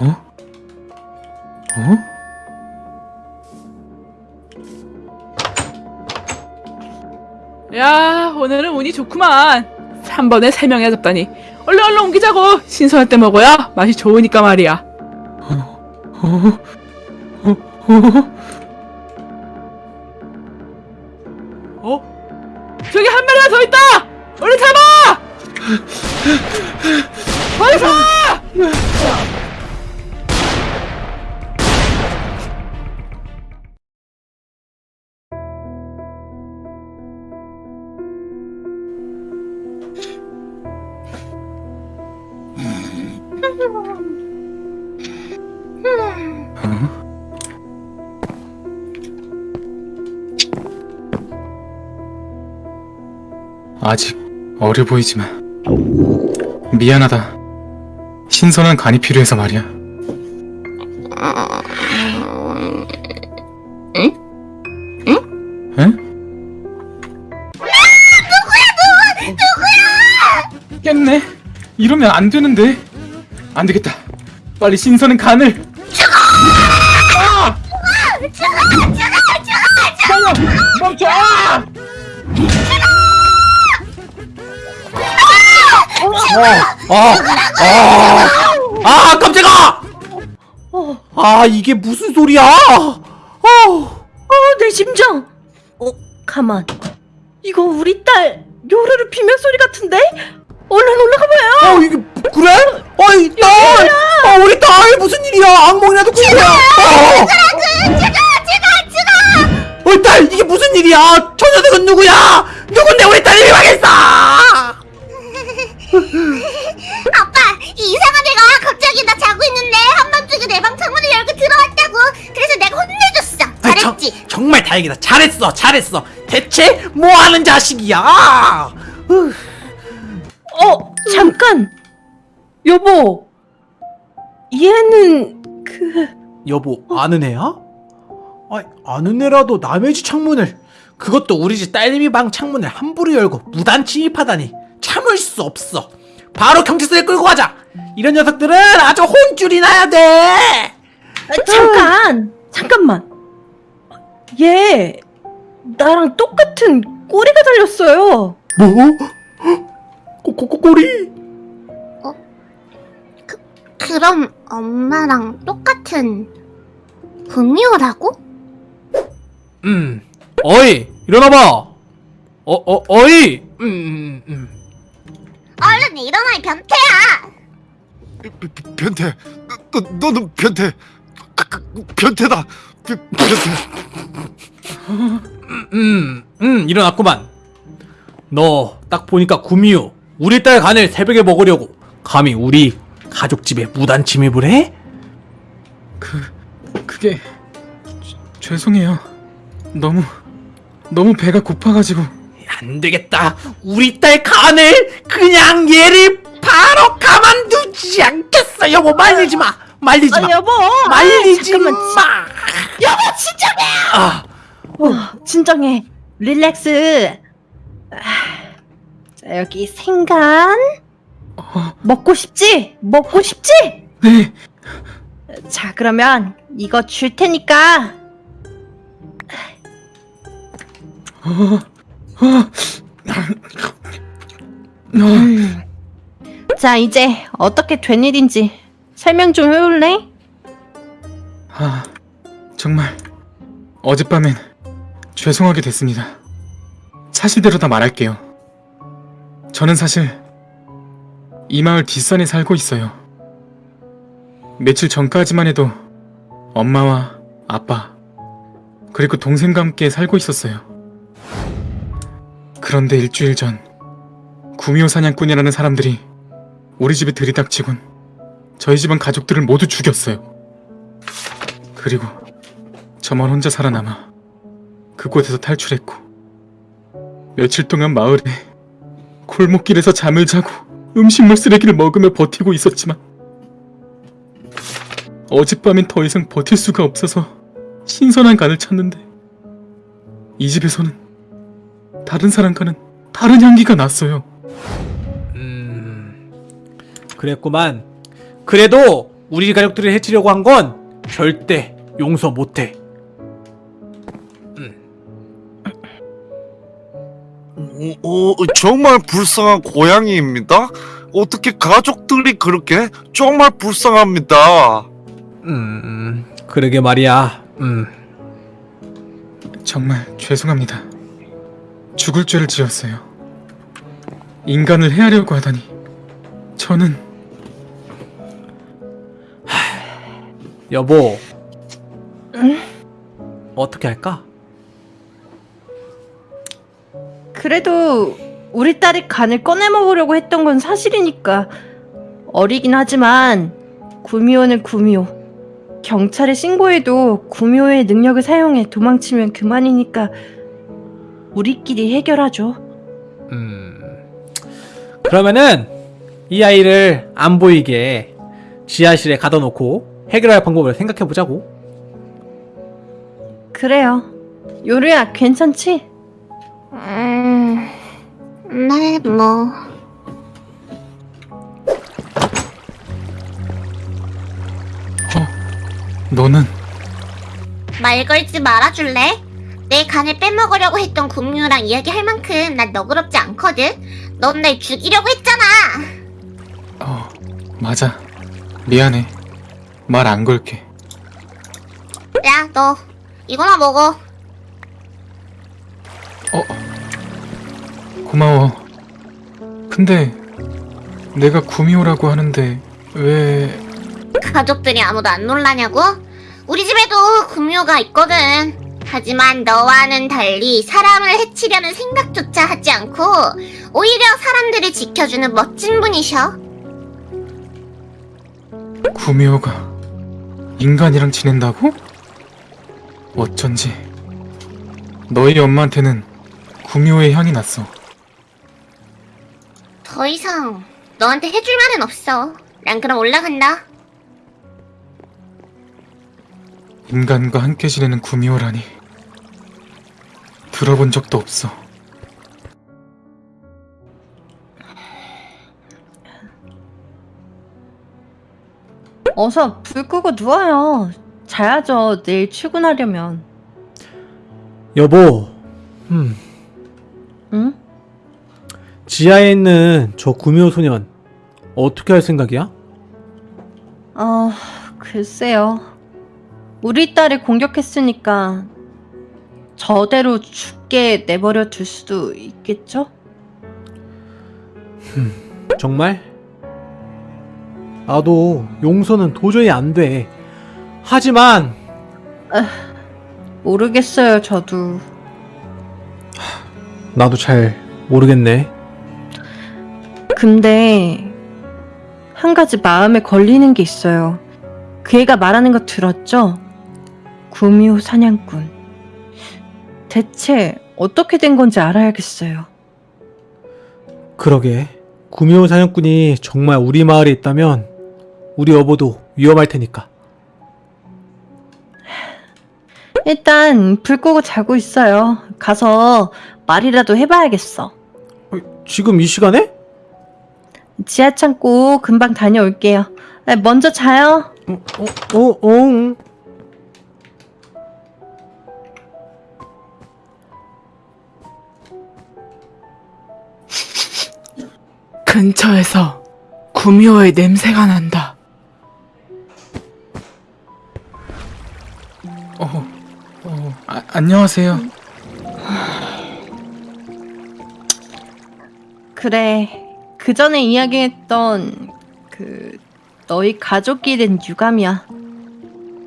어? 어? 야 오늘은 운이 좋구만 한 번에 세 명이나 잡다니 얼른 얼른 옮기자고 신선할 때 먹어야 맛이 좋으니까 말이야 어? 어? 어? 어? 아직 어려 보이지만 미안하다. 신선한 간이 필요해서 말이야. 응? 응? 누구야 누구야? 깼네. 이러면 안 되는데. 안 되겠다. 빨리 신선한 간을. 아, 아, 아, 깜짝아! 아, 이게 무슨 소리야? 어, 어, 내 심장. 어, 가만. 이거 우리 딸 요르르 비명 소리 같은데? 얼른 올라가 봐요. 어, 이게 그래? 어이, 딸! 아, 우리 딸 무슨 일이야? 악몽이라도 꾼 거야? 어, 어이, 딸, 이게 무슨 일이야? 처녀들은 누구야? 누군데 우리 딸이 위망했어? 아빠 이상한 애가 갑자기 나 자고 있는데 한밤중에 내 방 창문을 열고 들어왔다고 그래서 내가 혼내줬어 아, 정- 잘했지 정말 다행이다. 잘했어, 잘했어. 대체 뭐 하는 자식이야? 으, 어, 잠깐. 여보. 얘는 그 여보, 아는 애야? 아, 아는 애라도 남의 집 창문을 그것도 우리 집 딸내미 방 창문을 함부로 열고 무단 침입하다니 참을 수 없어. 바로 경찰서에 끌고 가자. 이런 녀석들은 아주 혼쭐이 나야 돼. 아, 잠깐. 잠깐만. 얘 나랑 똑같은 꼬리가 달렸어요. 뭐? 꼬 꼬 꼬 꼬리? 그럼 엄마랑 똑같은 구미호라고? 음. 어이, 일어나봐. 어, 어, 어이. 음, 음, 음. 얼른 일어나 이 변태야 변태 너, 너는 변태 그, 그, 변태다 변- 변태 음, 음, 일어났구만. 너 딱 보니까 구미호 우리 딸 간을 새벽에 먹으려고 감히 우리 가족 집에 무단 침입을 해? 그 그게 죄- 죄송해요. 너무 너무 배가 고파가지고 안 되겠다. 우리 딸 간을 그냥 얘를 바로 가만두지 않겠어. 여보 말리지 마. 말리지 마. 아, 여보. 말리지 아, 잠깐만. 마. 여보, 진정해. 아, 어, 진정해. 릴렉스. 아, 자, 여기 생간. 먹고 싶지? 먹고 싶지? 네 자, 그러면 이거 줄 테니까 음. 자, 이제 어떻게 된 일인지 설명 좀 해볼래? 아 정말 어젯밤엔 죄송하게 됐습니다. 사실대로 다 말할게요. 저는 사실 이 마을 뒷산에 살고 있어요. 며칠 전까지만 해도 엄마와 아빠 그리고 동생과 함께 살고 있었어요. 그런데 일주일 전 구미호 사냥꾼이라는 사람들이 우리 집에 들이닥치곤 저희 집안 가족들을 모두 죽였어요. 그리고 저만 혼자 살아남아 그곳에서 탈출했고 며칠 동안 마을에 골목길에서 잠을 자고 음식물 쓰레기를 먹으며 버티고 있었지만 어젯밤엔 더 이상 버틸 수가 없어서 신선한 간을 찾는데 이 집에서는 다른 사람과는 다른 향기가 났어요. 음, 그랬구만. 그래도 우리 가족들을 해치려고 한 건 절대 용서 못해. 어, 어, 정말 불쌍한 고양이입니다. 어떻게 가족들이 그렇게 정말 불쌍합니다. 음, 그러게 말이야. 음, 정말 죄송합니다. 죽을 죄를 지었어요. 인간을 해하려고 하다니. 저는 여보. 어떻게 할까? 그래도 우리 딸이 간을 꺼내 먹으려고 했던 건 사실이니까 어리긴 하지만 구미호는 구미호 경찰에 신고해도 구미호의 능력을 사용해 도망치면 그만이니까 우리끼리 해결하죠 음, 그러면은 이 아이를 안 보이게 지하실에 가둬놓고 해결할 방법을 생각해 보자고. 그래요 요리야 괜찮지? 음, 네, 뭐. 너는 말 걸지 말아줄래? 내 간을 빼먹으려고 했던 금유랑 이야기할 만큼 난 너그럽지 않거든? 넌 날 죽이려고 했잖아! 어 맞아. 미안해. 말 안 걸게. 야, 너, 이거나 먹어. 어 고마워. 근데 내가 구미호라고 하는데 왜 가족들이 아무도 안 놀라냐고? 우리 집에도 금유가 있거든. 하지만 너와는 달리 사람을 해치려는 생각조차 하지 않고 오히려 사람들을 지켜주는 멋진 분이셔. 구미호가 인간이랑 지낸다고? 어쩐지 너희 엄마한테는 구미호의 향이 났어. 더 이상 너한테 해줄 말은 없어. 난 그럼 올라간다. 인간과 함께 지내는 구미호라니 들어본 적도 없어. 어서 불 끄고 누워요 자야죠 내일 출근하려면 여보, 음, 응? 지하에 있는 저 구미호 소년 어떻게 할 생각이야? 아, 글쎄요. 우리 딸을 공격했으니까 저대로 죽게 내버려 둘 수도 있겠죠? 정말? 나도 용서는 도저히 안 돼. 하지만 모르겠어요, 저도. 나도 잘 모르겠네. 근데 한 가지 마음에 걸리는 게 있어요. 그 애가 말하는 거 들었죠? 구미호 사냥꾼. 대체 어떻게 된 건지 알아야겠어요. 그러게. 구미호 사냥꾼이 정말 우리 마을에 있다면 우리 여보도 위험할 테니까. 일단 불 끄고 자고 있어요. 가서 말이라도 해봐야겠어. 지금 이 시간에? 지하 창고 금방 다녀올게요. 아, 먼저 자요. 어, 어, 어, 어. 근처에서 구미호의 냄새가 난다. 어, 어 아, 안녕하세요. 그래. 그 전에 이야기했던 그 너희 가족이 된 유감이야.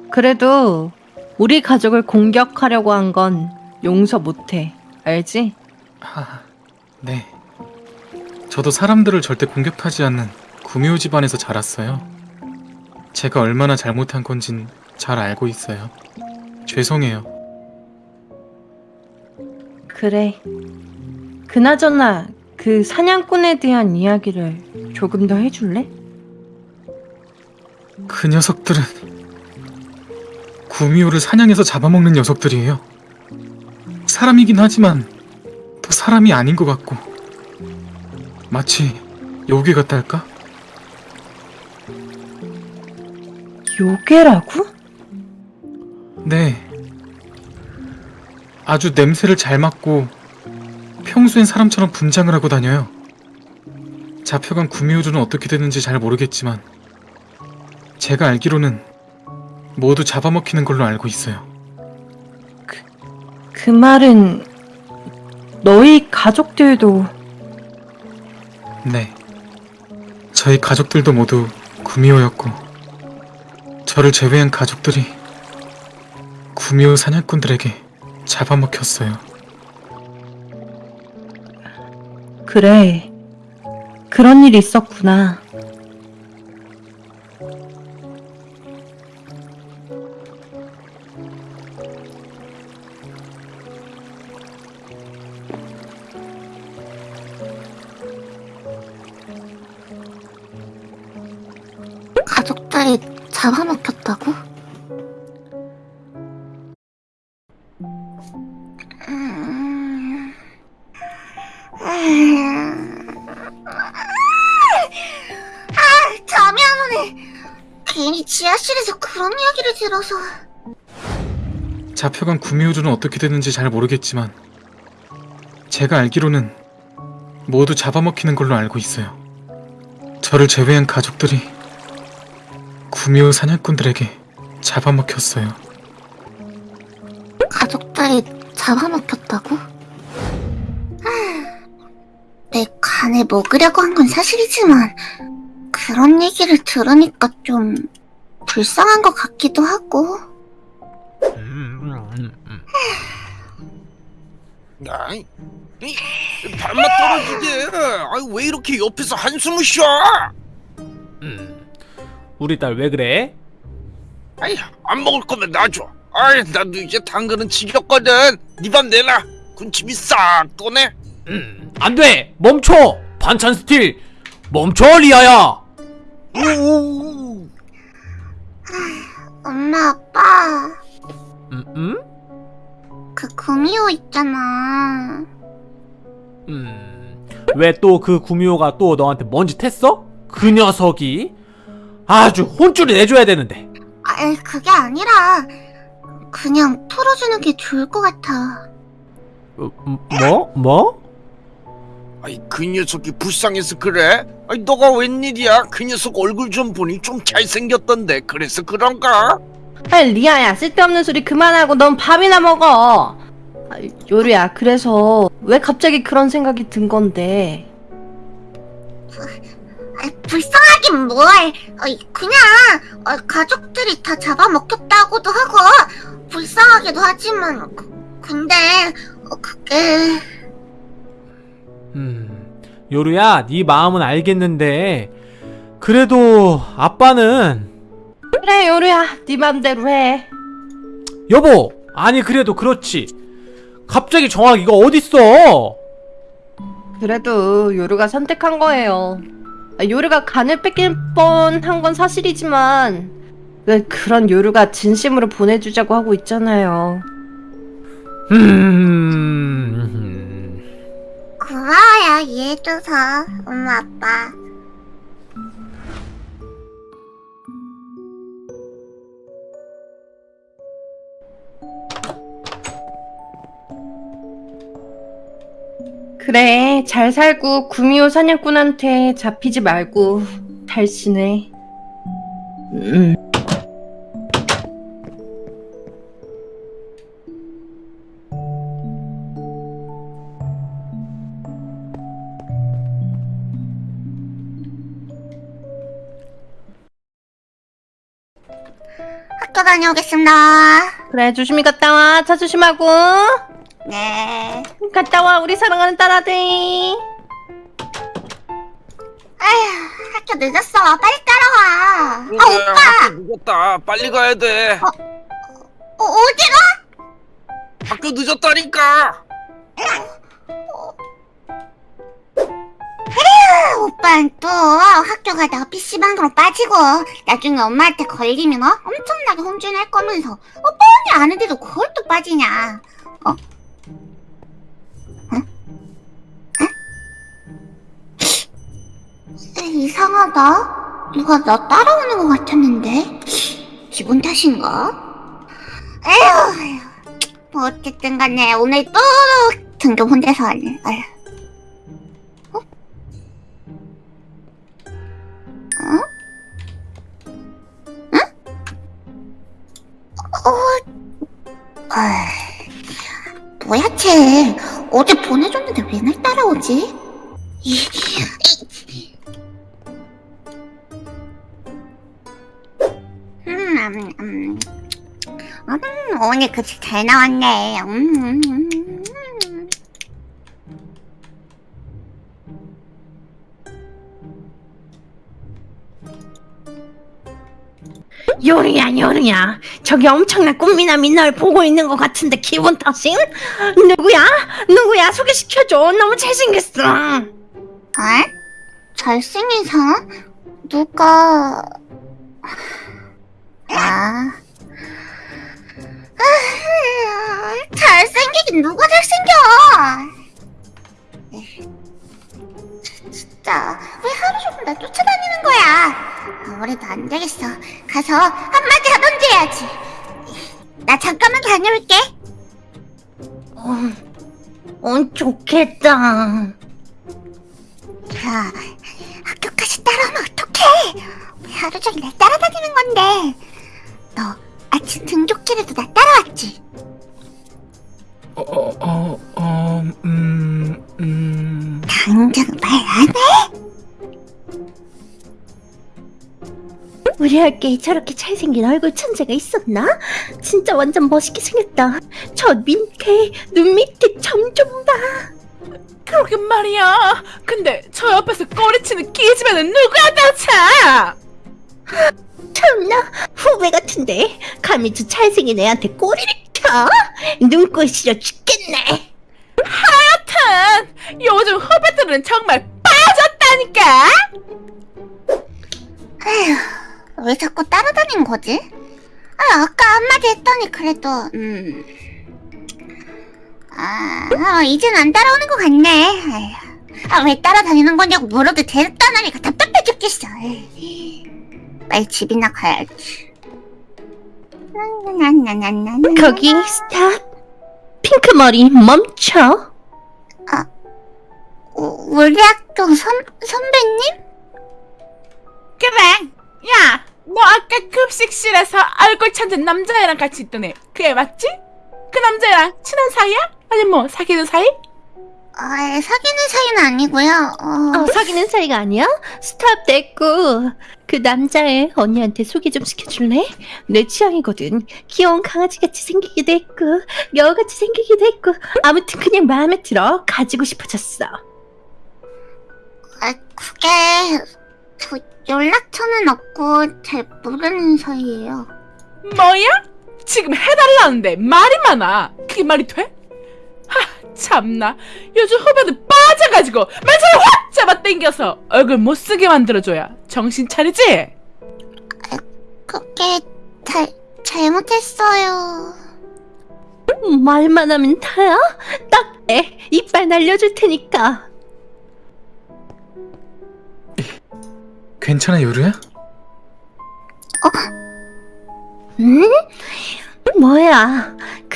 그래도 우리 가족을 공격하려고 한 건 용서 못해. 알지? 아, 네. 저도 사람들을 절대 공격하지 않는 구미호 집안에서 자랐어요. 제가 얼마나 잘못한 건진 잘 알고 있어요. 죄송해요. 그래. 그나저나 그 사냥꾼에 대한 이야기를 조금 더 해줄래? 그 녀석들은 구미호를 사냥해서 잡아먹는 녀석들이에요. 사람이긴 하지만 또 사람이 아닌 것 같고 마치 요괴 같달까? 요괴라고? 네. 아주 냄새를 잘 맡고 평소엔 사람처럼 분장을 하고 다녀요. 잡혀간 구미호주는 어떻게 됐는지 잘 모르겠지만 제가 알기로는 모두 잡아먹히는 걸로 알고 있어요. 그 말은 너희 가족들도 네. 저희 가족들도 모두 구미호였고 저를 제외한 가족들이 구미호 사냥꾼들에게 잡아먹혔어요. 그래. 그런 일이 있었구나. 가족들이 잡아먹혔다고? 아, 잠이 안 오네. 괜히 지하실에서 그런 이야기를 들어서. 잡혀간 구미호주는 어떻게 됐는지 잘 모르겠지만 제가 알기로는 모두 잡아먹히는 걸로 알고 있어요. 저를 제외한 가족들이 구미호 사냥꾼들에게 잡아먹혔어요. 가족들이 잡아먹혔다고? 하, 내 간에 먹으려고 한 건 사실이지만 그런 얘기를 들으니까 좀 불쌍한 것 같기도 하고 아이, 이, 발맛 떨어지게. 아이, 왜 이렇게 옆에서 한숨을 쉬어? 음, 우리 딸 왜 그래? 아이, 안 먹을 거면 놔줘. 아이, 나도 이제 당근은 지겹거든. 니밥 내놔. 군침이 싹 도네. 음, 안 돼! 멈춰! 반찬 steal! 멈춰, 리아야! 오, 엄마 아빠 음, 음? 그 구미호 있잖아 음, 왜 또 그 구미호가 또 너한테 뭔짓 했어? 그 녀석이 아주 혼쭐을 내줘야 되는데. 아 그게 아니라 그냥 털어주는 게 좋을 것 같아 어, 음, 뭐? 뭐? 아이, 그 녀석이 불쌍해서 그래? 아이, 너가 웬일이야? 그 녀석 얼굴 좀 보니 좀 잘생겼던데. 그래서 그런가? 아이 리아야 쓸데없는 소리 그만하고 넌 밥이나 먹어. 아, 요리야 그래서 왜 갑자기 그런 생각이 든 건데? 아, 불쌍하긴 뭘 어, 그냥 어, 가족들이 다 잡아먹혔다고도 하고 불쌍하기도 하지만 그, 근데 어, 그게 음, 요루야, 네 마음은 알겠는데 그래도 아빠는 그래 요리야 네 맘대로 해. 여보, 아니 그래도 그렇지. 갑자기 정하기가 어딨어? 그래도 요루가 선택한 거예요. 아, 요루가 간을 뺏길 뻔한 건 사실이지만 왜 그런 요루가 진심으로 보내주자고 하고 있잖아요. 음, 고마워요 이해해줘서. 엄마 아빠 그래 잘 살고 구미호 사냥꾼한테 잡히지 말고 잘 지내. 음. 학교 다녀오겠습니다 그래 조심히 갔다 와. 차 조심하고. 네 갔다 와 우리 사랑하는 딸아들. 아휴 학교 늦었어 빨리 따라와 그래, 아 오빠 학교 늦었다. 빨리 가야 돼. 어, 어디가? 학교 늦었다니까. 오빠는 또 학교 가다가 PC방으로 빠지고 나중에 엄마한테 걸리면 어? 엄청나게 혼쭐날 거면서 어 뻔히 아는데도 그걸 또 빠지냐 어? 어? 이상하다 누가 나 따라오는 것 같았는데 기분 탓인가? 에휴, 뭐 어쨌든 간에 오늘 또 등교 혼자서 하네. 아휴. 어? 어? 응? 어? 아, 뭐야 쟤? 어제 보내줬는데 왜 날 따라오지? 음, 음, 음. 음, 오늘 글씨 잘 나왔네. 음, 음, 음, 음. 요리야 요리야 저기 엄청난 꽃미남이 널 보고 있는 것 같은데 기분 탓임? 누구야? 누구야 소개시켜줘 너무 잘생겼어 어? 잘생긴 사람? 누가... 아... 아, 잘생기긴 누가 잘생겨! 진짜 왜 하루 종일 나 쫓아다니는 거야? 아무래도 안 되겠어. 가서 한마디 하던지 해야지. 나 잠깐만 다녀올게. 어, 어 좋겠다 야, 학교까지 따라오면 어떡해? 왜 하루 종일 날 따라다니는 건데? 너 아침 등교길에도 나 따라왔지? 어, 어, 어, 어, 음, 음. 당장 말 안 해? 우리 학교에 저렇게 잘생긴 얼굴 천재가 있었나? 진짜 완전 멋있게 생겼다 저 밑에 눈 밑에 점 좀 봐 그러게 말이야. 근데 저 옆에서 꼬리치는 기집애는 누구야 대체? 참나 후배 같은데 감히 저 잘생긴 애한테 꼬리를 켜? 눈꼴 시려 죽겠네 하여튼 요즘 후배들은 정말 빠졌다니까. 에휴, 왜 자꾸 따라다닌 거지? 아, 아까 한마디 했더니 그래도, 음. 아, 어, 이젠 안 따라오는 것 같네. 에휴. 아, 왜 따라다니는 거냐고 물어도 대답도 안 하니까 답답해 죽겠어. 에이. 빨리 집이나 가야지. 거기 스탑 핑크 머리 멈춰 우- 우리 학교 선, 선배님? 그래. 야, 너 아까 급식실에서 얼굴 천진 남자애랑 같이 있던 애. 그 애 맞지? 그 남자애랑 친한 사이야? 아니 뭐 사귀는 사이? 아, 사귀는 사이는 아니고요. 어, 어, 사귀는 사이가 아니야? 스탑 됐고 그 남자애 언니한테 소개 좀 시켜줄래? 내 취향이거든 귀여운 강아지같이 생기기도 했고 여우같이 생기기도 했고 아무튼 그냥 마음에 들어 가지고 싶어졌어 아, 그게 저 연락처는 없고 잘 모르는 사이예요. 뭐야? 지금 해달라는데 말이 많아. 그게 말이 돼? 하, 참나. 요즘 후배들 빠져가지고 맨처럼 확 잡아 당겨서 얼굴 못쓰게 만들어줘야 정신 차리지? 그게 잘 잘못했어요. 말만 하면 다야? 딱 해. 이빨 날려줄 테니까 괜찮아, 요루야? 응? 뭐야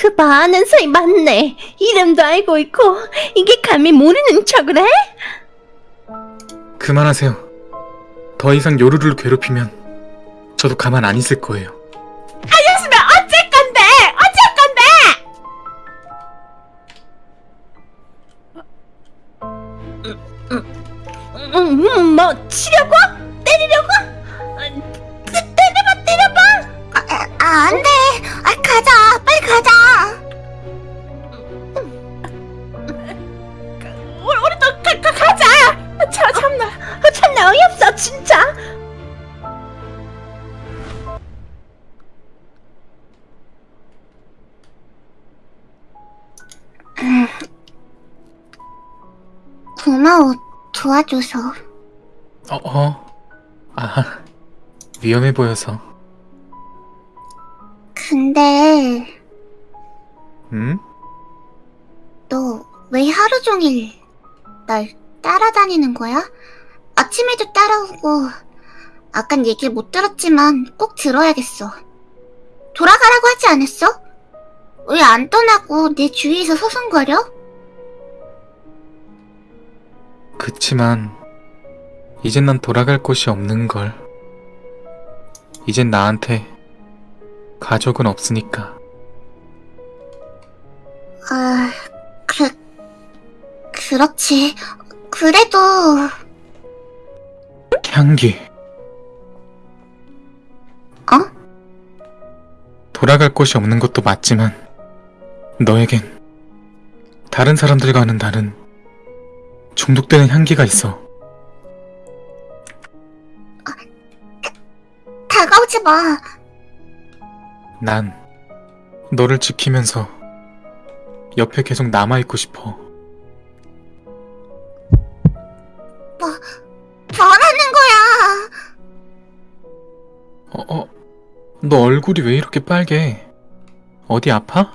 그 많은 사이 맞네 이름도 알고 있고 이게 감히 모르는 척을 해? 그만하세요. 더 이상 요루를 괴롭히면 저도 가만 안 있을 거예요. 보여서. 근데 음? 너왜 하루 종일 날 따라다니는 거야? 아침에도 따라오고 아깐 얘기를 못 들었지만 꼭 들어야겠어. 돌아가라고 하지 않았어? 왜 안 떠나고 내 주위에서 서성거려? 그치만 이젠 난 돌아갈 곳이 없는 걸. 이젠 나한테 가족은 없으니까. 아, 그, 그렇지. 그래도, 향기. 어? 돌아갈 곳이 없는 것도 맞지만 너에겐 다른 사람들과는 다른 중독되는 향기가 있어. 마. 난 너를 지키면서 옆에 계속 남아있고 싶어. 변하는 거야. 어, 어, 너 얼굴이 왜 이렇게 빨개? 어디 아파?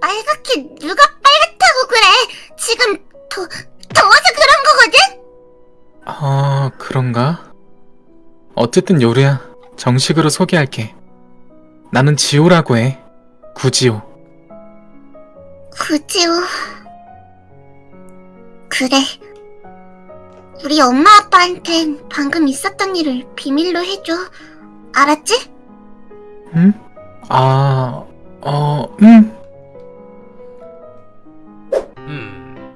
빨갛게 누가 빨갛다고 그래. 지금 더, 더워서 그런 거거든? 아, 그런가? 어쨌든 요루야, 정식으로 소개할게. 나는 지호라고 해. 구지호. 구지우. 그래. 우리 엄마 아빠한텐 방금 있었던 일을 비밀로 해줘. 알았지? 응? 아, 어, 응. 음.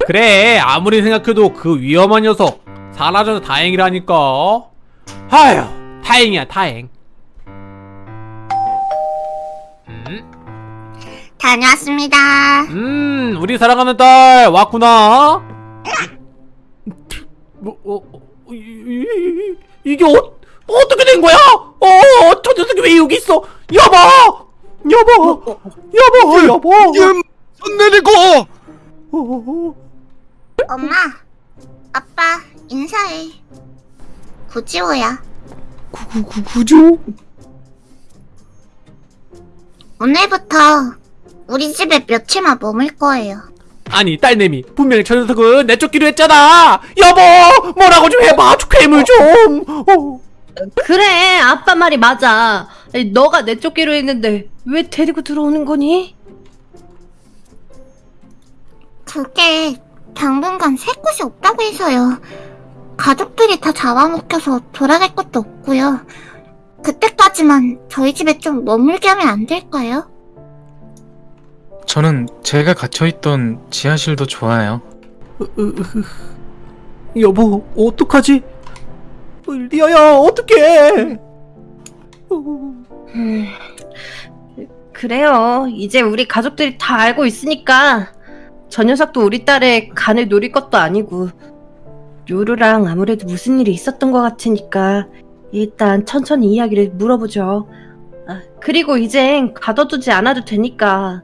그래 아무리 생각해도 그 위험한 녀석 사라져서 다행이라니까 아휴 다행이야 다행 음, 다녀왔습니다. 음 우리 사랑하는 딸 왔구나 뭐, 어, 어, 이, 이, 이, 이게 어, 어떻게 된 거야? 어, 저 녀석이 왜 여기 있어? 여보! 여보! 여보! 여보! 음, 손 내리고 어, 엄마, 아빠, 인사해. 구지호야. 구, 구, 구, 구조? 오늘부터 우리 집에 며칠만 머물 거예요. 아니 딸내미 분명히 저 녀석은 내쫓기로 했잖아 여보 뭐라고 좀 해봐 괴물 좀 어. 그래, 아빠 말이 맞아. 아니, 너가 내쫓기로 했는데 왜 데리고 들어오는 거니? 그게 당분간 살 곳이 없다고 해서요. 가족들이 다 잡아먹혀서 돌아갈 것도 없고요. 그때까지만 저희 집에 좀 머물게 하면 안 될까요? 저는 제가 갇혀있던 지하실도 좋아요. 여보 어떡하지 어, 리아야 어떡해 음, 그래요. 이제 우리 가족들이 다 알고 있으니까 저 녀석도 우리 딸의 간을 노릴 것도 아니고 요루랑 아무래도 무슨 일이 있었던 것 같으니까 일단 천천히 이야기를 물어보죠. 아, 그리고 이젠 가둬두지 않아도 되니까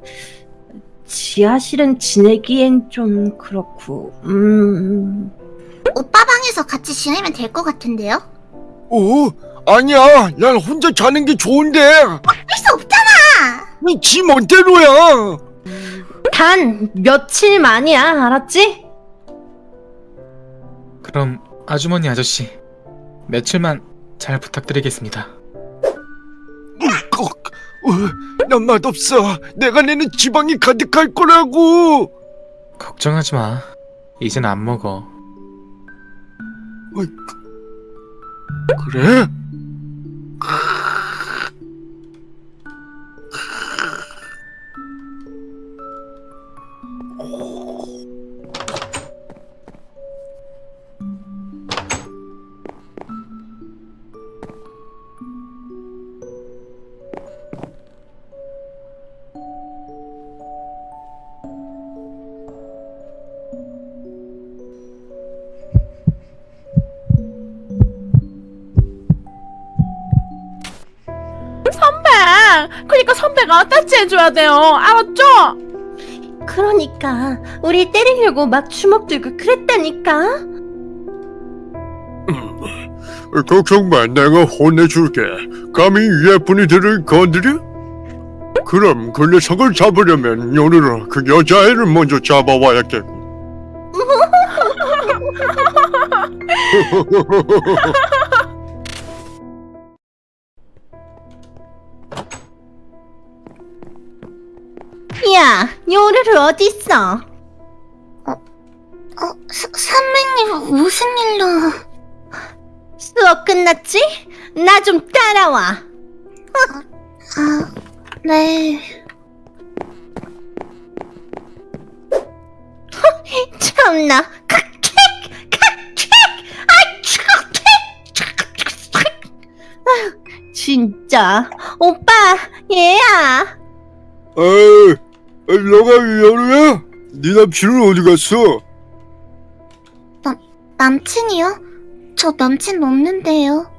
지하실은 지내기엔 좀 그렇고 음... 오빠 방에서 같이 지내면 될 것 같은데요? 어? 아니야 난 혼자 자는 게 좋은데 할수 없잖아! 지 멋대로야 단 며칠 만이야 알았지? 그럼 아주머니 아저씨, 며칠만 잘 부탁드리겠습니다. 꼭. 어, 난 맛없어 내가 내는 지방이 가득할 거라고 걱정하지 마. 이젠 안 먹어. 그래? 그니까 선배가 따지 해줘야 돼요. 알았죠? 그러니까 우리 때리려고 막 주먹 들고 그랬다니까 걱정 마 내가 혼내줄게 감히 예쁜이들을 건드려? 그럼 그 녀석을 잡으려면 요르라 그 여자애를 먼저 잡아와야겠고 요루루 어딨어? 어, 서, 선배님 무슨 일로? 수업 끝났지? 나 좀 따라와. 아, 네. 참나. 칵킥! 칵킥! 아, 칵킥! 진짜. 오빠, 얘야. 에이, 너가 여루야? 네 남친은 어디 갔어? 남친이요? 저 남친 없는데요.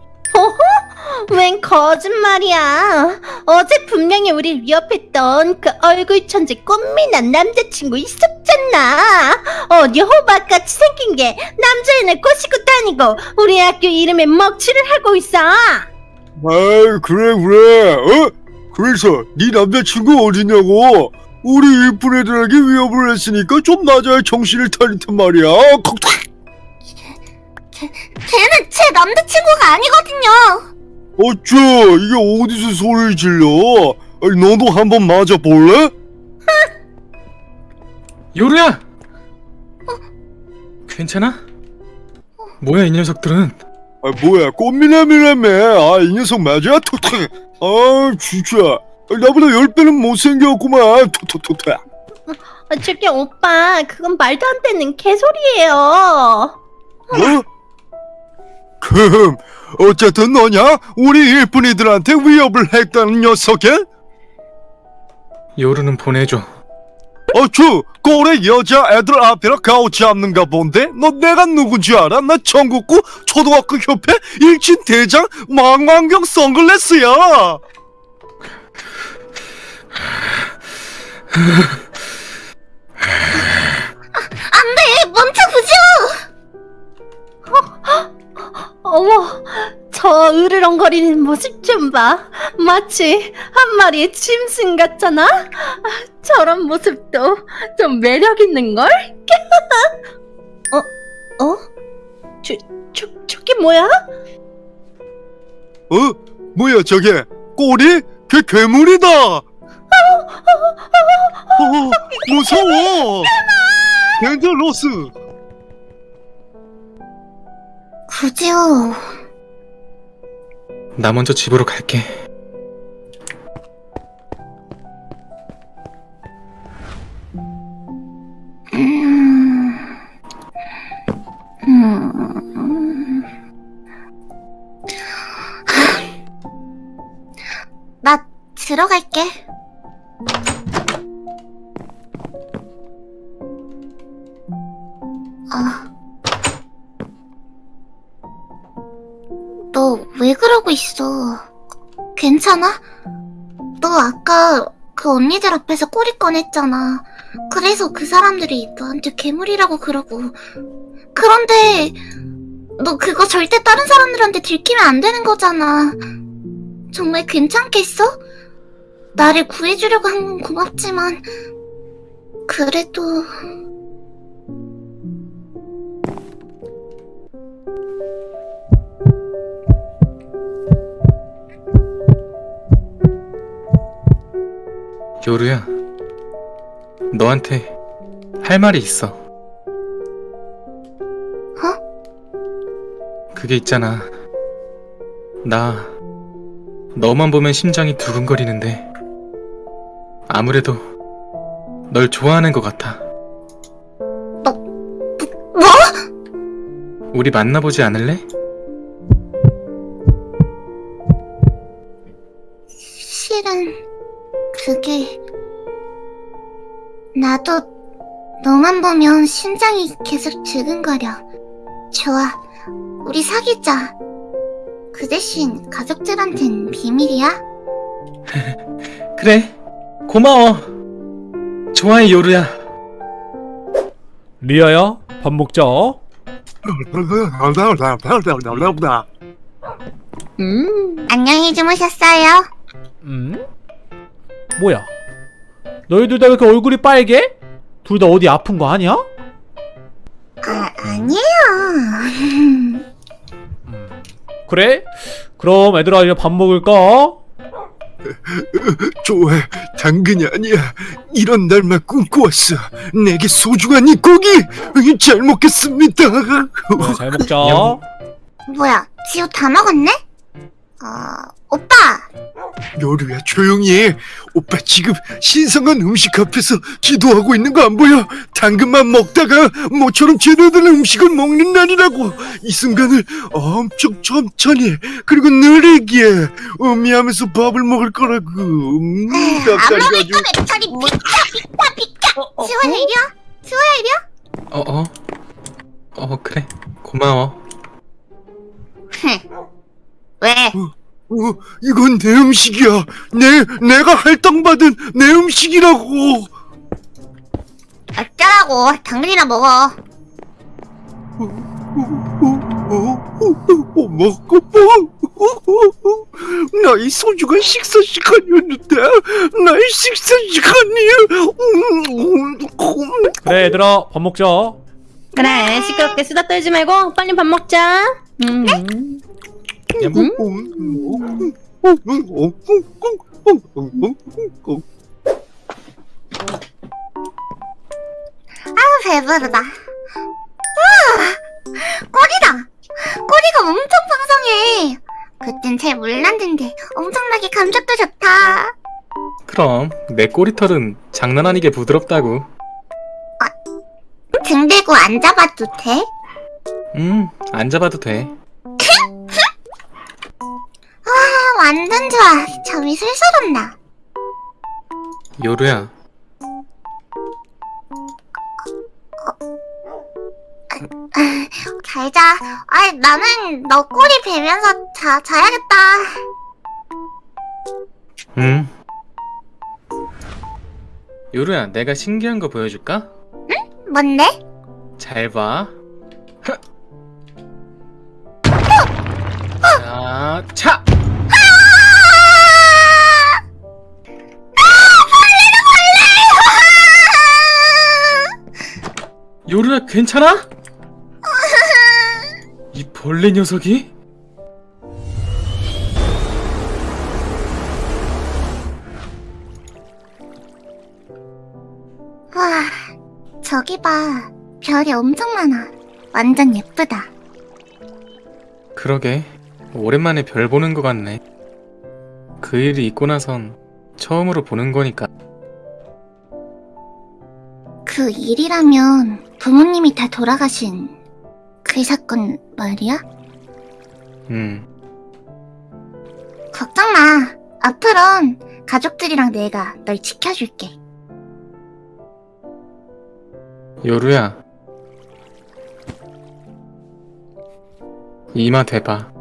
웬 거짓말이야. 어제 분명히 우리 위협했던 그 얼굴 천재 꽃미남 남자친구 있었잖아. 어디 호박같이 생긴 게 남자애를 꼬시고 다니고 우리 학교 이름에 먹칠을 하고 있어. 아이 그래 그래 어? 그래서 네 남자친구 어디냐고 우리 이쁜 애들에게 위협을 했으니까 좀 낮아야 정신을 차릴 텐 말이야 걔는 제 남자친구가 아니거든요. 어쭈 이게 어디서 소리를 질러 아이, 너도 한번 맞아볼래? 요루야! 괜찮아? 뭐야 이 녀석들은? 아 뭐야 꽃미남이라며 아이 녀석 맞아? 톡톡 아 진짜 아, 나보다 열 배는 못생겼구만 톡톡톡톡 아, 저기 오빠, 그건 말도 안 되는 개소리예요. 뭐? 금 어쨌든 너냐? 우리 일꾼이들한테 위협을 했다는 녀석이? 요루는 보내줘. 어쭈 꼴에 여자 애들 앞이라 가오 잡는가 본데? 너 내가 누군지 알아? 나 전국구 초등학교 협회 일진 대장 망원경 선글라스야 네, 멈춰보죠! 어머, 저 으르렁거리는 모습 좀 봐. 마치 한 마리의 짐승 같잖아? 아, 저런 모습도 좀 매력 있는걸? 어? 어? 저, 저, 저게 뭐야? 어? 뭐야 저게 꼬리? 걔 괴물이다 어, 무서워 덴젤로스 구지호. 나 먼저 집으로 갈게. 음... 음... 나 들어갈게. 아. 너 왜 그러고 있어? 괜찮아? 너 아까 그 언니들 앞에서 꼬리 꺼냈잖아. 그래서 그 사람들이 너한테 괴물이라고 그러고. 그런데 너 그거 절대 다른 사람들한테 들키면 안 되는 거잖아. 정말 괜찮겠어? 나를 구해주려고 한 건 고맙지만 그래도 요루야. 너한테 할 말이 있어. 그게 있잖아. 나 너만 보면 심장이 두근거리는데 아무래도 널 좋아하는 것 같아. 뭐? 우리 만나보지 않을래? 실은 그게 나도 너만 보면 심장이 계속 두근거려. 좋아, 우리 사귀자. 그 대신 가족들한텐 비밀이야. 그래. 고마워. 좋아해 요루야. 리아야, 밥 먹자. 음, 안녕히 주무셨어요. 음? 뭐야? 너희들 다왜 이렇게 얼굴이 빨개? 둘 다 어디 아픈 거 아니야? 아, 아니에요. 그래? 그럼 애들아 이제 밥 먹을까? 좋아, 당근이 아니야. 이런 날만 꿈꿔왔어. 내게 소중한 이 고기 잘 먹겠습니다. 네, 잘 먹자. 영. 뭐야, 지우 다 먹었네? 어, 오빠! 요루야 조용히 해. 오빠 지금 신성한 음식 앞에서 기도하고 있는 거 안 보여? 당근만 먹다가 모처럼 제대로 된 음식을 먹는 날이라고. 이 순간을 엄청 천천히 그리고 느리게 음미하면서 밥을 먹을 거라고. 음, 닭다리가 아주 아메리카 메타리 비켜, 비켜, 비켜! 지호야, 이리와! 지호야, 이리와! 어, 어. 어, 그래. 고마워. 흥. 왜? 어, 이건 내 음식이야. 내 내가 할당받은 내 음식이라고. 어쩌라고, 당근이나 먹어. 먹고 뭐? 나의 소중한 식사 시간이었는데 나의 식사 시간이 그래 얘들아 밥 먹자. 그래 시끄럽게 수다 떨지 말고 빨리 밥 먹자. 음. 아우, 배부르다. 우와! 꼬리다! 꼬리가 엄청 풍성해! 그땐 잘 몰랐는데 엄청나게 감촉도 좋다. 그럼 내 꼬리털은 장난 아니게 부드럽다고. 등 대고 앉아봐도 돼? 음, 안 잡아도 돼. 완전 좋아. 잠이 슬슬 온다. 요루야, 잘 자. 아이, 나는 너 꼬리 베면서 자, 자야겠다. 응. 요루야, 내가 신기한 거 보여줄까? 뭔데? 잘 봐. 자, 차! 요루야, 괜찮아? 이 벌레 녀석이? 와, 저기 봐. 별이 엄청 많아. 완전 예쁘다. 그러게, 오랜만에 별 보는 것 같네. 그 일이 있고 나선 처음으로 보는 거니까. 그 일이라면 부모님이 다 돌아가신 그 사건 말이야? 음, 걱정 마. 앞으론 가족들이랑 내가 널 지켜줄게. 요루야. 이마 대봐.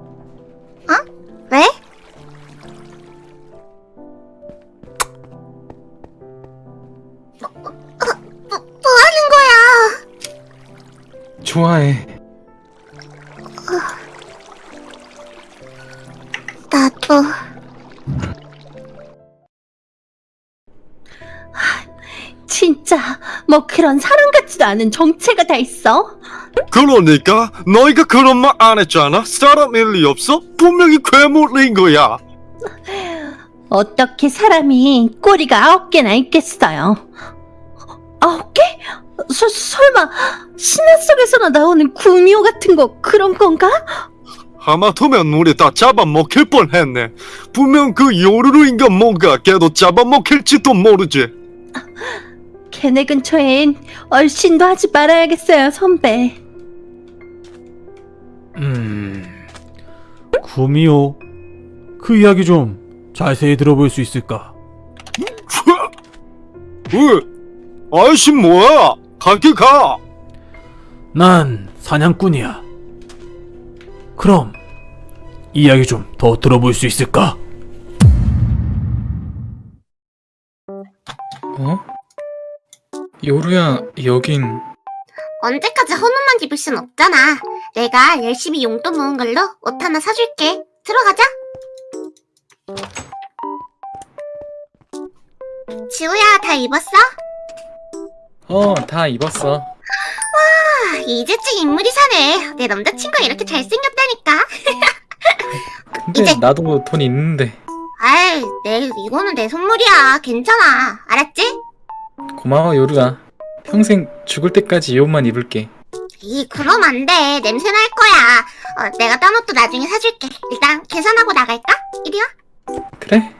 좋아해. 나도. 진짜 뭐 그런 사람 같지도 않은 정체가 다 있어? 그러니까 너희가 그런 말 안 했잖아. 사람일 리 없어. 분명히 괴물인 거야. 어떻게 사람이 꼬리가 아홉 개나 있겠어요? 아홉 개? 서, 설마 신화 속에서나 나오는 구미호 같은 거 그런 건가? 하마터면 우리 다 잡아먹힐 뻔했네. 분명 그 요루루인가 뭔가 걔도 잡아먹힐지도 모르지. 걔네 근처엔 얼씬도 하지 말아야겠어요, 선배. 음, 구미호 그 이야기 좀 자세히 들어볼 수 있을까? 으, 아이씨 뭐야? 가게 가. 난 사냥꾼이야. 그럼 이야기 좀 더 들어볼 수 있을까? 어? 요루야, 여긴 언제까지 헌옷만 입을 순 없잖아. 내가 열심히 용돈 모은 걸로 옷 하나 사줄게. 들어가자. 지우야, 다 입었어? 어, 다 입었어. 아, 이제쯤 인물이 사네. 내 남자친구가 이렇게 잘생겼다니까. 근데 이제- 나도 돈 있는데. 아이, 내, 이거는 내 선물이야. 괜찮아. 알았지? 고마워 요루야. 평생 죽을 때까지 이 옷만 입을게. 이, 그럼 안 돼. 냄새 날 거야. 어, 내가 딴 옷도 나중에 사줄게. 일단 계산하고 나갈까? 이리 와. 그래?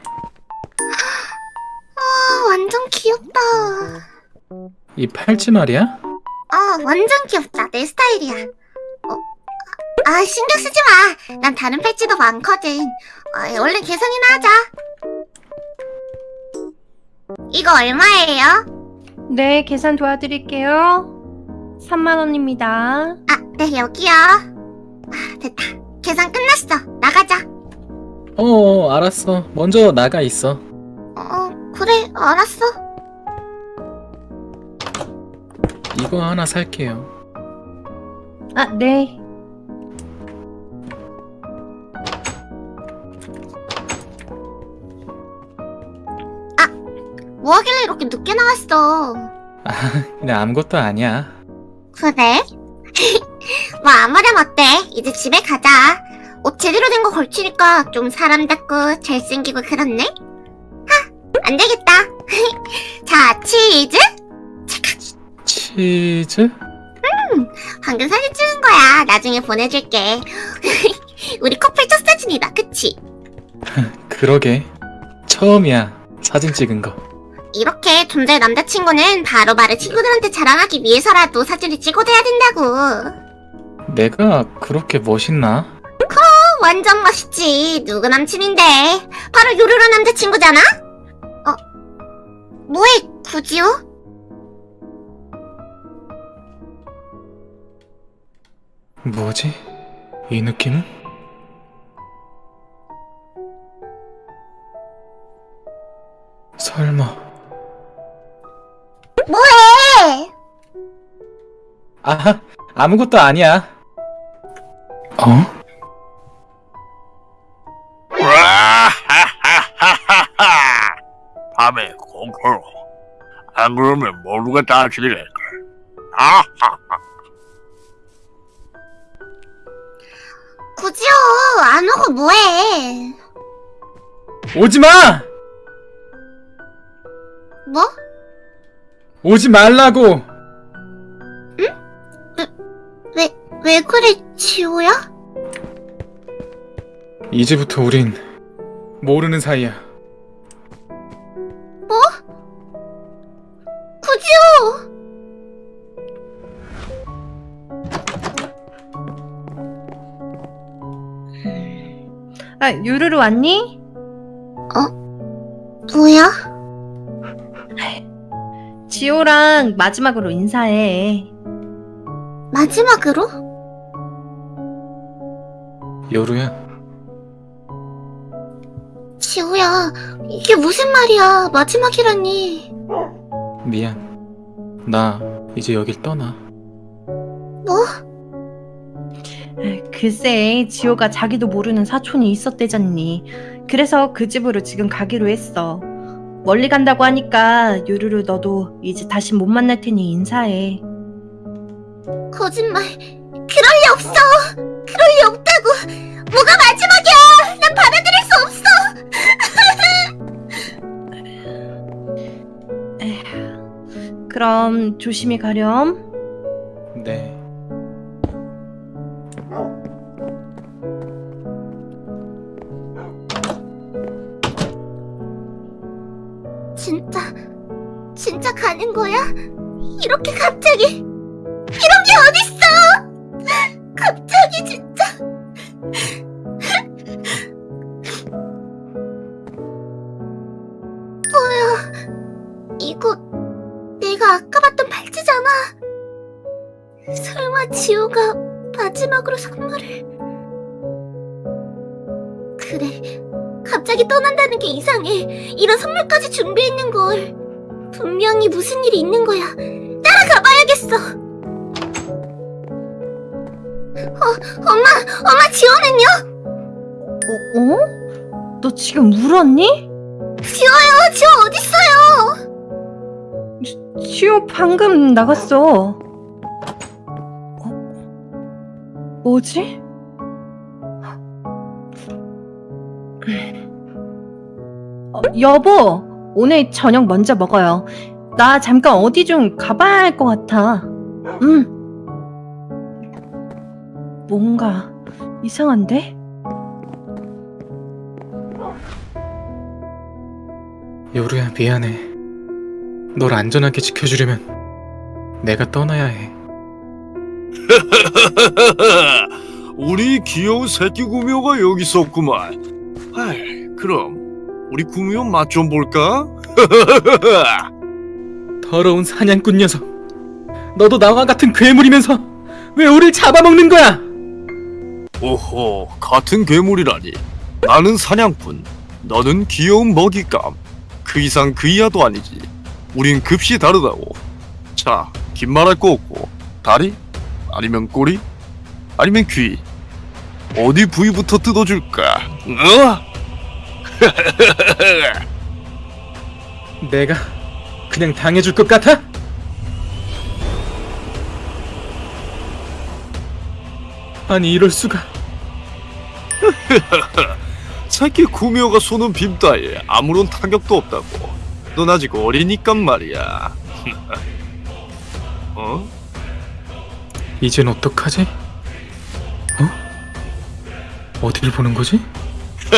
아, 완전 귀엽다. 이 팔찌 말이야? 어, 완전 귀엽다. 내 스타일이야. 어, 아, 신경 쓰지 마. 난 다른 팔찌도 많거든. 어, 얼른 계산이나 하자. 이거 얼마예요? 네, 계산 도와드릴게요. 3만 원입니다. 아, 네, 여기요. 아, 됐다. 계산 끝났어. 나가자. 어 알았어. 먼저 나가 있어. 어, 그래, 알았어. 이거 하나 살게요. 아, 네. 뭐 하길래 이렇게 늦게 나왔어? 그냥 아무것도 아니야. 그래? 뭐 아무렴 어때? 이제 집에 가자. 옷 제대로 된 거 걸치니까 좀 사람답고 잘생기고 그렇네? 하, 안 되겠다. 자, 치즈? 치즈? 방금 사진 찍은 거야. 나중에 보내줄게. 우리 커플 첫 사진이다, 그치? 그러게. 처음이야. 사진 찍은 거. 이렇게 존재 남자친구는 바로바로 친구들한테 자랑하기 위해서라도 사진을 찍어둬야 된다고. 내가 그렇게 멋있나? 어, 완전 멋있지. 누구 남친인데? 바로 요루루 남자친구잖아? 어, 뭐해, 구지요? 뭐지? 이 느낌은? 설마. 뭐해? 아, 아무것도 아니야. 어? 밤에 공포로 안 그러면 모두가 다 죽이래 아하 구지요, 안 오고 뭐해? 오지 마! 뭐? 오지 말라고! 왜, 왜 그래, 지호야? 이제부터 우린 모르는 사이야. 아, 유루루 왔니? 뭐야? 지호랑 마지막으로 인사해. 마지막으로? 요루야, 지호야, 이게 무슨 말이야? 마지막이라니. 미안. 나 이제 여길 떠나. 뭐? 글쎄, 지호가 자기도 모르는 사촌이 있었대잖니. 그래서 그 집으로 지금 가기로 했어. 멀리 간다고 하니까 유루루 너도 이제 다시 못 만날 테니 인사해. 거짓말. 그럴 리 없어. 그럴 리 없다고. 뭐가 마지막이야. 난 받아들일 수 없어. 그럼 조심히 가렴. 네. 가는 거야? 이렇게 갑자기. 지금 울었니? 지호요, 지호 어딨어요? 지호 방금 나갔어. 어? 뭐지? 어, 여보, 오늘 저녁 먼저 먹어요. 나 잠깐 어디 좀 가봐야 할 것 같아. 응. 뭔가 이상한데? 요루야 미안해. 널 안전하게 지켜주려면 내가 떠나야 해. 우리 귀여운 새끼 구미호가 여기 있었구만. 아이, 그럼 우리 구미호 맛 좀 볼까? 더러운 사냥꾼 녀석. 너도 나와 같은 괴물이면서 왜 우릴 잡아먹는 거야? 오호, 같은 괴물이라니. 나는 사냥꾼, 너는 귀여운 먹잇감. 그 이상 그 이하도 아니지. 우린 급시 다르다고. 자, 긴 말할 거 없고 다리? 아니면 꼬리? 아니면 귀? 어디 부위부터 뜯어줄까? 어? 내가 그냥 당해줄 것 같아? 아니 이럴 수가. 새끼 구미호가 쏘는 빔 따위에 아무런 타격도 없다고. 넌 아직 어리니까 말이야. 어? 이젠 어떡하지? 어? 어디를 보는 거지?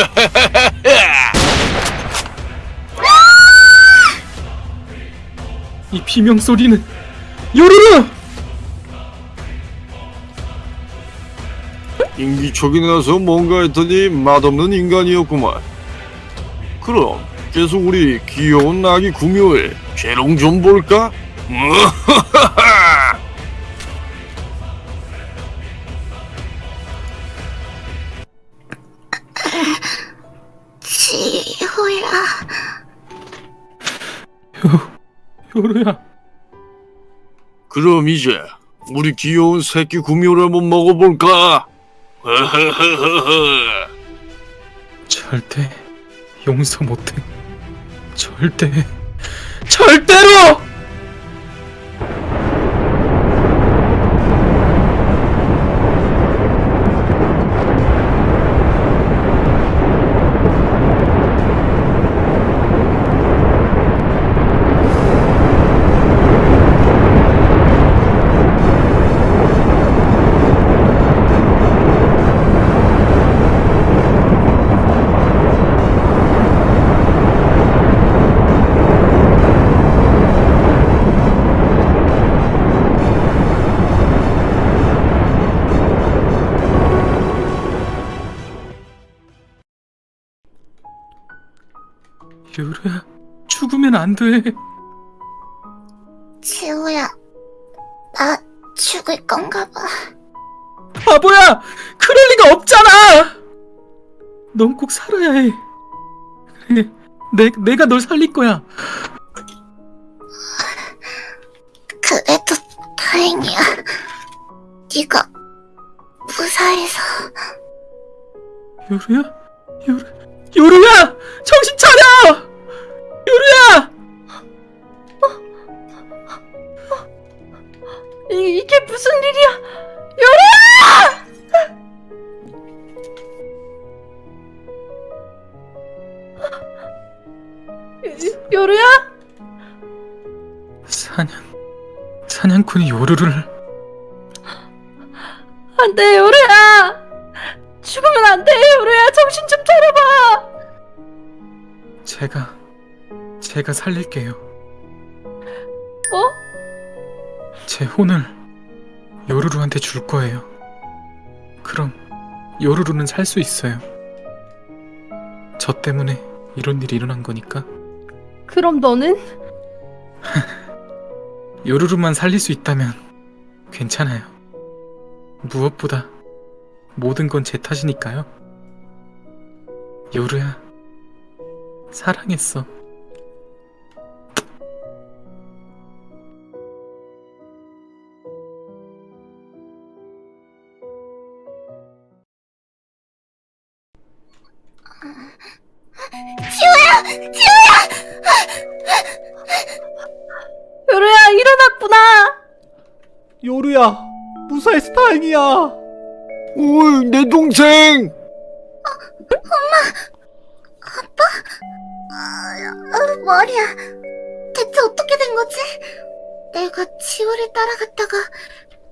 이 비명 소리는 요루루! 인기척이 나서 뭔가 했더니 맛없는 인간이었구만. 그럼 계속 우리 귀여운 아기 구미호의 재롱 좀 볼까? 지호야. 요루야 그럼 이제 우리 귀여운 새끼 구미호를 한번 먹어볼까? 절대 용서 못해 절대 절대로! 안돼 지호야. 나 죽을 건가 봐. 바보야! 그럴 리가 없잖아! 넌 꼭 살아야 해. 그래, 내, 내가 널 살릴 거야. 그래도 다행이야. 네가 무사해서. 요루야? 요루, 요루야! 정신 차려! 요루야! 이, 이게 무슨 일이야? 요루야! 요루야? 사냥, 사냥꾼이 요루를. 안 돼, 요루야! 죽으면 안 돼, 요루야! 정신 좀 차려봐! 제가, 제가 살릴게요. 어? 제 혼을 요루루한테 줄 거예요. 그럼 요루루는 살 수 있어요. 저 때문에 이런 일이 일어난 거니까 그럼 너는? 요루루만 살릴 수 있다면 괜찮아요. 무엇보다 모든 건 제 탓이니까요. 요루야, 사랑했어. 오이, 내 동생! 아, 머리야. 대체 어떻게 된 거지? 내가 지호를 따라갔다가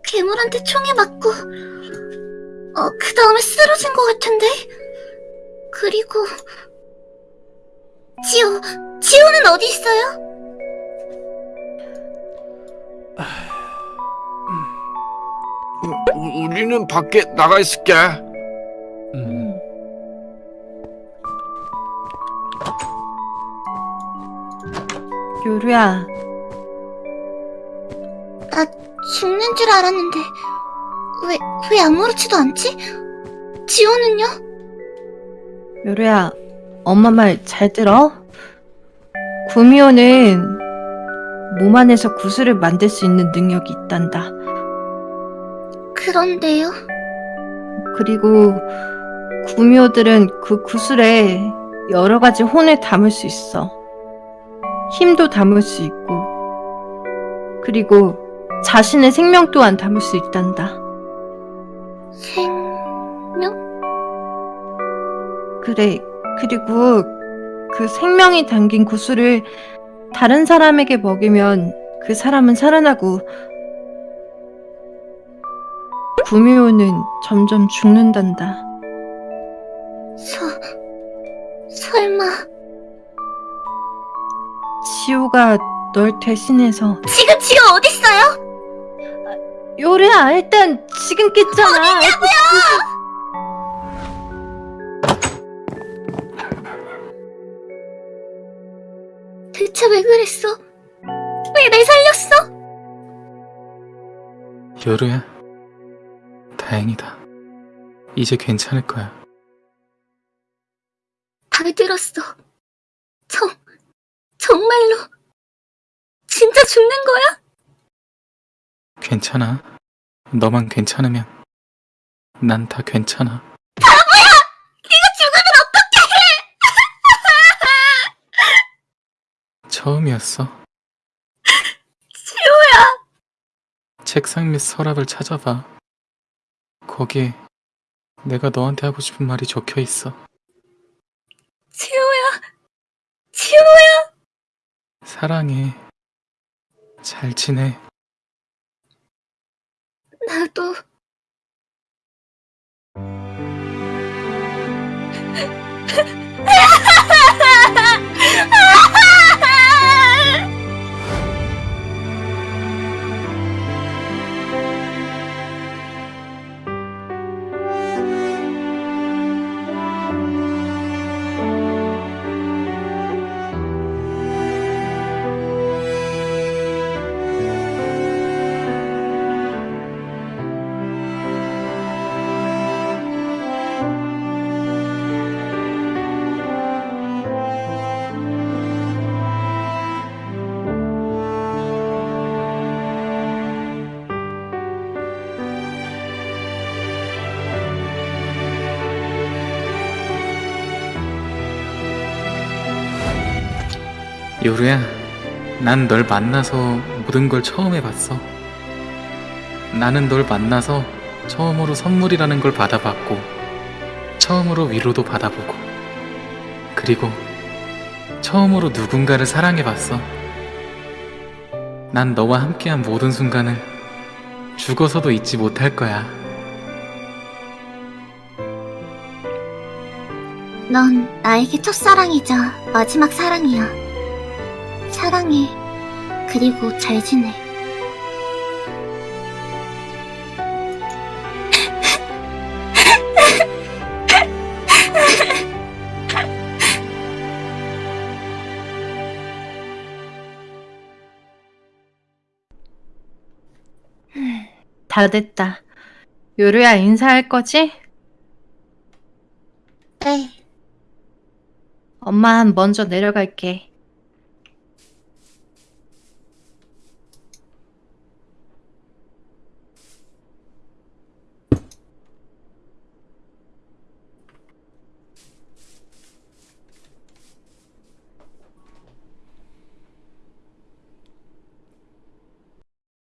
괴물한테 총에 맞고, 어, 그 다음에 쓰러진 것 같은데? 그리고, 지호, 지호는 어디 있어요? 우, 우리는 밖에 나가 있을게. 요루야, 나 죽는 줄 알았는데, 왜, 왜 아무렇지도 않지? 지호는요? 요루야, 엄마 말 잘 들어? 구미호는 몸 안에서 구슬을 만들 수 있는 능력이 있단다. 그런데요? 그리고 구미호들은 그 구슬에 여러 가지 혼을 담을 수 있어. 힘도 담을 수 있고, 그리고 자신의 생명 또한 담을 수 있단다. 생명? 그래, 그리고 그 생명이 담긴 구슬을 다른 사람에게 먹이면 그 사람은 살아나고, 구미호는 점점 죽는단다. 서, 설마, 지호가 널 대신해서 지금 지호 어딨어요? 요리야 일단 지금 깼잖아 대체 왜 그랬어? 왜 날 살렸어? 요루야, 다행이다. 이제 괜찮을 거야. 다 들었어. 정, 정말로. 진짜 죽는 거야? 괜찮아. 너만 괜찮으면 난 다 괜찮아. 죽으면 처음이었어. 지호야. 책상 밑 서랍을 찾아봐. 거기에 내가 너한테 하고 싶은 말이 적혀 있어. 지호야. 지호야. 사랑해. 잘 지내. 나도. 요루야, 난 널 만나서 모든 걸 처음 해봤어. 나는 널 만나서 처음으로 선물이라는 걸 받아봤고, 처음으로 위로도 받아보고, 그리고 처음으로 누군가를 사랑해봤어. 난 너와 함께한 모든 순간을 죽어서도 잊지 못할 거야. 넌 나에게 첫사랑이자 마지막 사랑이야. 사랑해. 그리고 잘 지내. 다 됐다. 요루야 인사할 거지? 네. 엄마 먼저 내려갈게.